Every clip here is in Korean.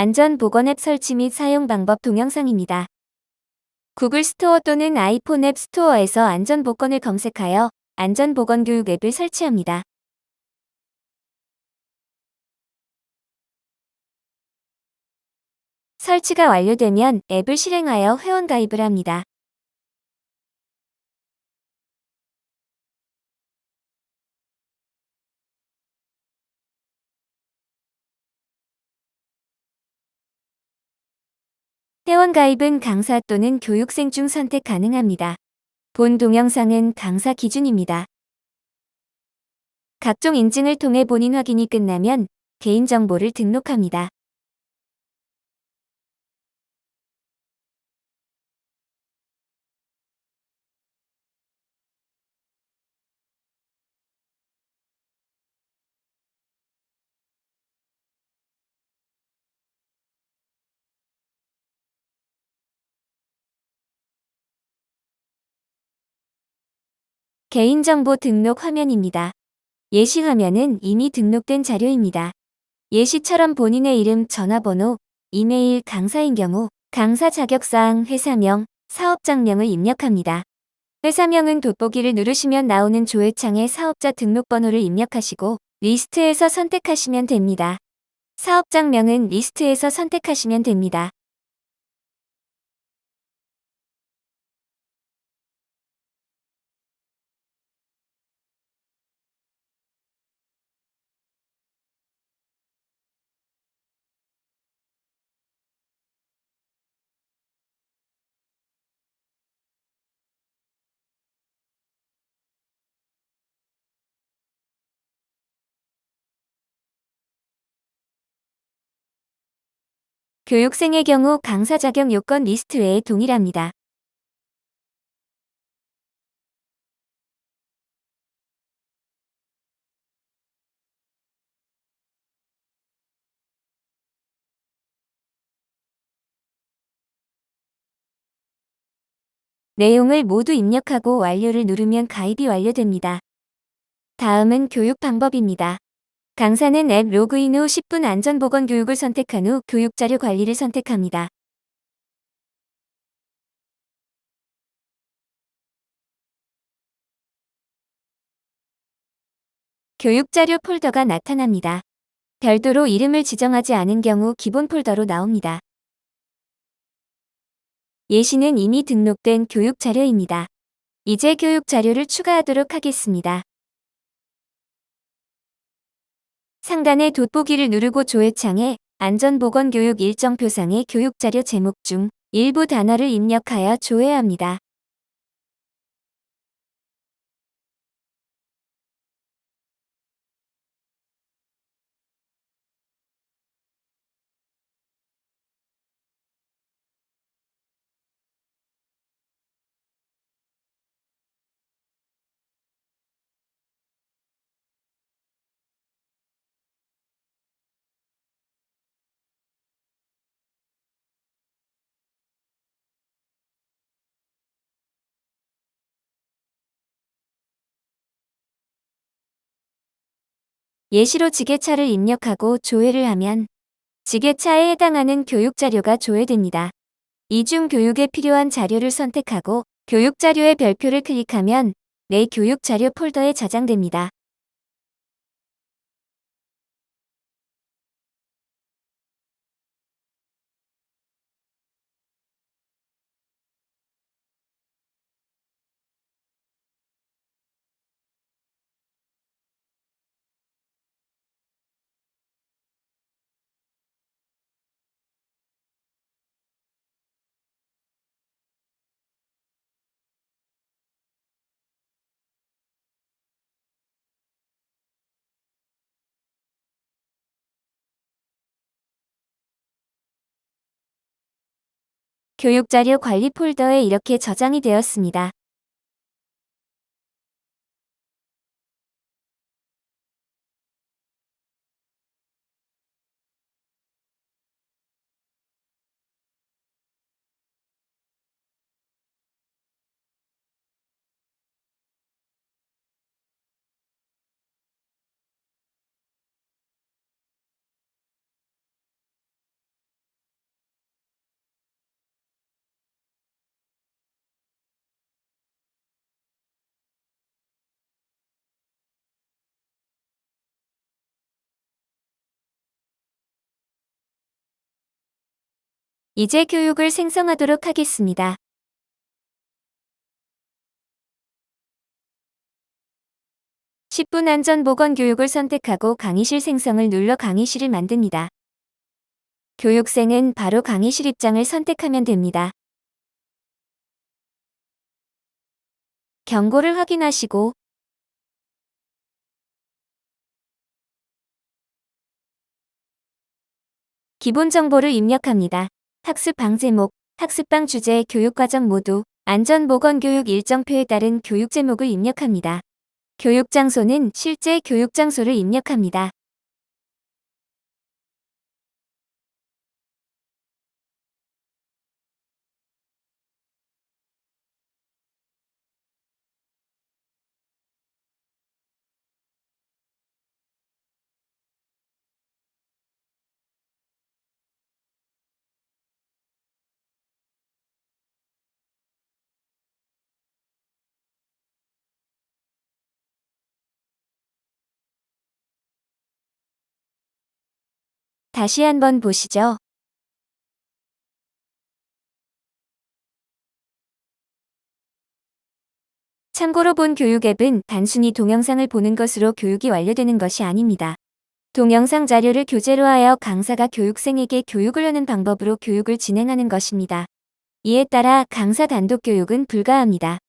안전보건 앱 설치 및 사용 방법 동영상입니다. 구글 스토어 또는 아이폰 앱 스토어에서 안전보건을 검색하여 안전보건 교육 앱을 설치합니다. 설치가 완료되면 앱을 실행하여 회원가입을 합니다. 회원가입은 강사 또는 교육생 중 선택 가능합니다. 본 동영상은 강사 기준입니다. 각종 인증을 통해 본인 확인이 끝나면 개인정보를 등록합니다. 개인정보 등록 화면입니다. 예시 화면은 이미 등록된 자료입니다. 예시처럼 본인의 이름, 전화번호, 이메일, 강사인 경우 강사 자격사항, 회사명, 사업장명을 입력합니다. 회사명은 돋보기를 누르시면 나오는 조회창에 사업자 등록번호를 입력하시고 리스트에서 선택하시면 됩니다. 사업장명은 리스트에서 선택하시면 됩니다. 교육생의 경우 강사 자격 요건 리스트 외에 동일합니다. 내용을 모두 입력하고 완료를 누르면 가입이 완료됩니다. 다음은 교육 방법입니다. 강사는 앱 로그인 후 10분 안전보건 교육을 선택한 후 교육자료 관리를 선택합니다. 교육자료 폴더가 나타납니다. 별도로 이름을 지정하지 않은 경우 기본 폴더로 나옵니다. 예시는 이미 등록된 교육 자료입니다. 이제 교육 자료를 추가하도록 하겠습니다. 상단의 돋보기를 누르고 조회창에 안전보건교육 일정표상의 교육자료 제목 중 일부 단어를 입력하여 조회합니다. 예시로 지게차를 입력하고 조회를 하면 지게차에 해당하는 교육 자료가 조회됩니다. 이중 교육에 필요한 자료를 선택하고 교육 자료의 별표를 클릭하면 내 교육 자료 폴더에 저장됩니다. 교육자료 관리 폴더에 이렇게 저장이 되었습니다. 이제 교육을 생성하도록 하겠습니다. (10분) 안전보건 교육을 선택하고 강의실 생성을 눌러 강의실을 만듭니다. 교육생은 바로 강의실 입장을 선택하면 됩니다. 경고를 확인하시고 기본 정보를 입력합니다. 학습 방 제목, 학습방 주제, 교육과정 모두 안전보건교육 일정표에 따른 교육 제목을 입력합니다. 교육 장소는 실제 교육 장소를 입력합니다. 다시 한번 보시죠. 참고로 본 교육 앱은 단순히 동영상을 보는 것으로 교육이 완료되는 것이 아닙니다. 동영상 자료를 교재로 하여 강사가 교육생에게 교육을 하는 방법으로 교육을 진행하는 것입니다. 이에 따라 강사 단독 교육은 불가합니다.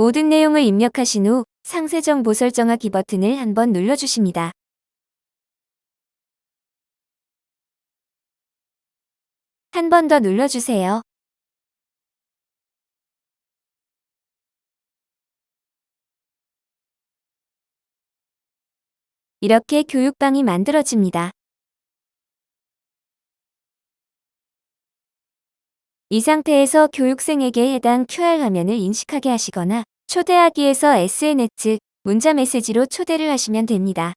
모든 내용을 입력하신 후 상세 정보 설정하기 버튼을 한번 눌러주십니다. 한 번 더 눌러주세요. 이렇게 교육방이 만들어집니다. 이 상태에서 교육생에게 해당 QR 화면을 인식하게 하시거나 초대하기에서 SNS, 문자 메시지로 초대를 하시면 됩니다.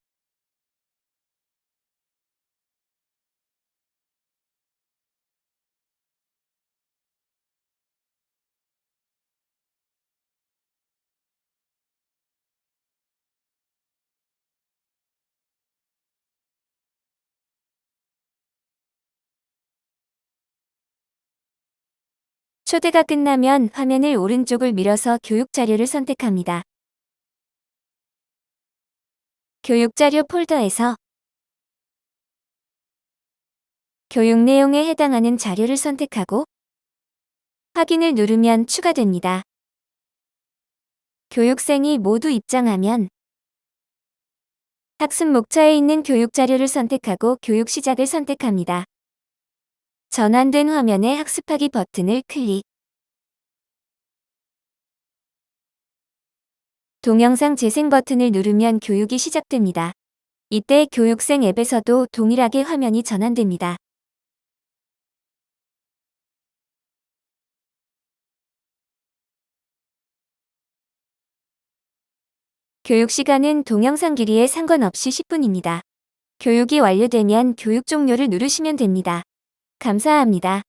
초대가 끝나면 화면을 오른쪽을 밀어서 교육 자료를 선택합니다. 교육 자료 폴더에서 교육 내용에 해당하는 자료를 선택하고 확인을 누르면 추가됩니다. 교육생이 모두 입장하면 학습 목차에 있는 교육 자료를 선택하고 교육 시작을 선택합니다. 전환된 화면에 학습하기 버튼을 클릭. 동영상 재생 버튼을 누르면 교육이 시작됩니다. 이때 교육생 앱에서도 동일하게 화면이 전환됩니다. 교육 시간은 동영상 길이에 상관없이 10분입니다. 교육이 완료되면 교육 종료를 누르시면 됩니다. 감사합니다.